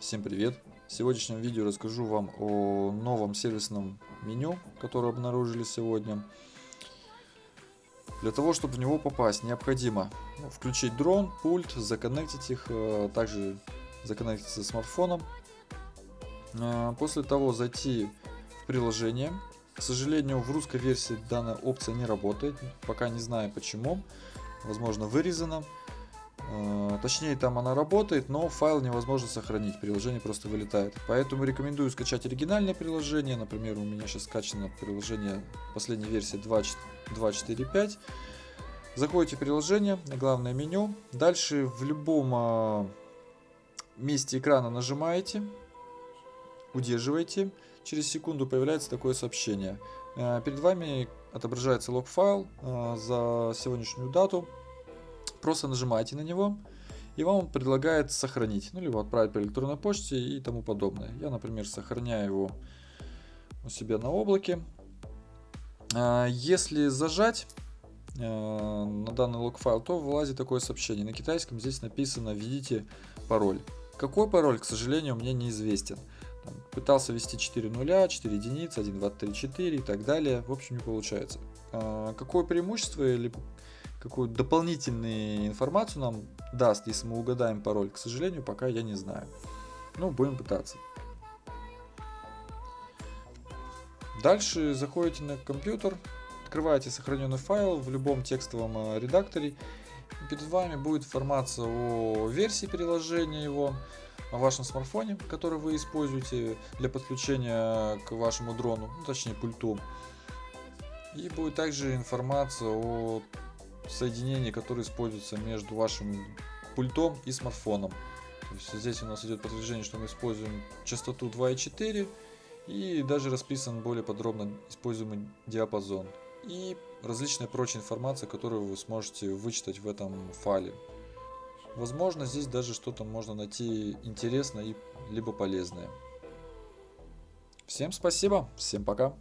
Всем привет! В сегодняшнем видео расскажу вам о новом сервисном меню, которое обнаружили сегодня. Для того, чтобы в него попасть, необходимо включить дрон, пульт, законнектить их, э, также законнектиться смартфоном. Э, после того зайти в приложение. К сожалению, в русской версии данная опция не работает, пока не знаю почему. Возможно, вырезана. Э, точнее, там она работает, но файл невозможно сохранить, приложение просто вылетает. Поэтому рекомендую скачать оригинальное приложение. Например, у меня сейчас скачано приложение последней версии 2.4.5. Заходите в приложение, главное меню. Дальше в любом а, месте экрана нажимаете, удерживаете. Через секунду появляется такое сообщение. Э, перед вами отображается лог-файл э, за сегодняшнюю дату Просто нажимаете на него, и вам предлагает сохранить, ну, либо отправить по электронной почте и тому подобное. Я, например, сохраняю его у себя на облаке. А, если зажать э, на данный лог-файл, то вылазит такое сообщение. На китайском здесь написано «Введите пароль». Какой пароль, к сожалению, мне неизвестен. Пытался ввести 4 нуля, 4 единицы, 1, 2, 3, 4 и так далее. В общем, не получается. А, какое преимущество или какую дополнительную информацию нам даст, если мы угадаем пароль, к сожалению, пока я не знаю. Ну, будем пытаться. Дальше заходите на компьютер, открываете сохраненный файл в любом текстовом э, редакторе. Перед вами будет информация о версии приложения его, о вашем смартфоне, который вы используете для подключения к вашему дрону, ну, точнее пульту. И будет также информация о соединение, которое используется между вашим пультом и смартфоном. То есть здесь у нас идет подтверждение, что мы используем частоту 2.4 и даже расписан более подробно используемый диапазон. И различная прочая информация, которую вы сможете вычитать в этом файле. Возможно, здесь даже что-то можно найти интересное и либо полезное. Всем спасибо, всем пока.